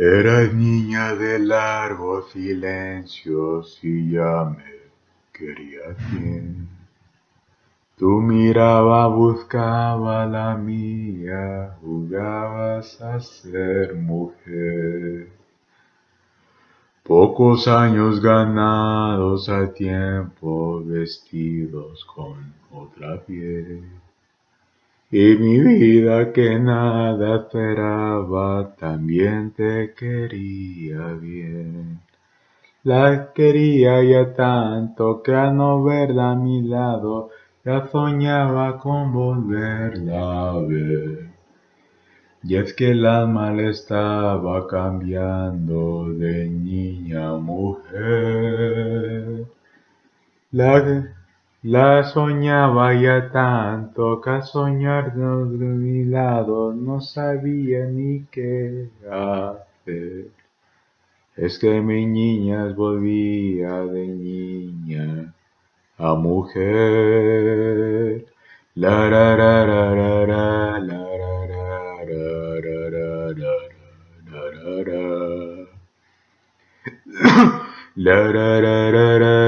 Eras niña de largos silencios y ya me querías bien. Tu miraba buscaba la mía, jugabas a ser mujer. Pocos años ganados a tiempo, vestidos con otra piel. Y mi vida que nada esperaba, también te quería bien. La quería ya tanto que al no verla a mi lado, ya soñaba con volverla a ver. Y es que el alma le estaba cambiando de niña a mujer. La la soñaba ya tanto que al soñar de mi lado no sabía ni qué hacer. Es que mi niña volvía de niña a mujer. La ra ra ra ra ra la ra ra ra ra ra ra ra ra ra la